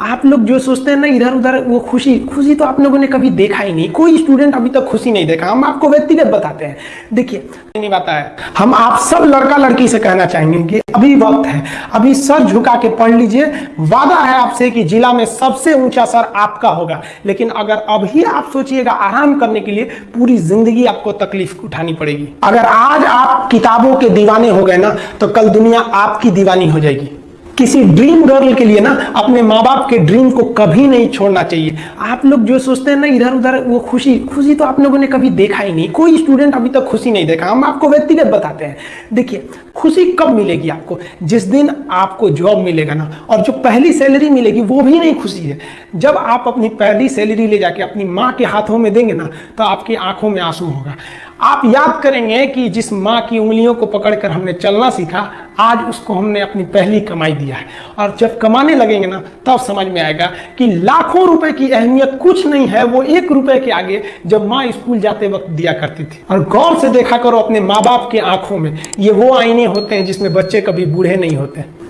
आप लोग जो सोचते हैं ना इधर उधर वो खुशी। खुशी तो आप लोगों ने कभी देखा ही नहीं। कोई स्टूडेंट अभी तक खुशी नहीं देखा। हम आपको व्यक्तिगत बताते हैं। देखिए, नहीं बात है हम आप सब लड़का लड़की से कहना चाहेंगे कि अभी वक्त है। अभी सर झुका के पढ़ लीजिए। वादा है आपसे कि जिला में सबसे ऊँचा सर आपका होगा। लेकिन अगर अभी आप सोचिएगा आराम करने के लिए, पूरी ज़िंदगी आपको तकलीफ़ उठानी पड़ेगी। अगर आज आप किताबों के दीवाने हो गए ना तो कल दुनिया आपकी दीवानी हो जाएगी। किसी ड्रीम गर्ल के लिए ना, अपने माँ बाप के ड्रीम को कभी नहीं छोड़ना चाहिए। आप लोग जो सोचते हैं ना इधर उधर वो खुशी खुशी तो आप लोगों ने कभी देखा ही नहीं। कोई स्टूडेंट अभी तक खुशी नहीं देखा। हम आपको व्यक्तिगत बताते हैं। देखिए खुशी कब मिलेगी आपको? जिस दिन आपको जॉब मिलेगा ना, और जो पहली सैलरी मिलेगी, वो भी नहीं खुशी है। जब आप अपनी पहली सैलरी ले जाके अपनी माँ के हाथों में देंगे ना तो आपकी आँखों में आँसू होगा। आप याद करेंगे कि जिस माँ की उंगलियों को पकड़कर हमने चलना सीखा, आज उसको हमने अपनी पहली कमाई दिया है। और जब कमाने लगेंगे ना, तब समझ में आएगा कि लाखों रुपए की अहमियत कुछ नहीं है, वो एक रुपए के आगे जब माँ स्कूल जाते वक्त दिया करती थी। और गौर से देखा करो अपने माँ बाप की आँखों में, ये वो आईने होते हैं जिसमें बच्चे कभी बूढ़े नहीं होते।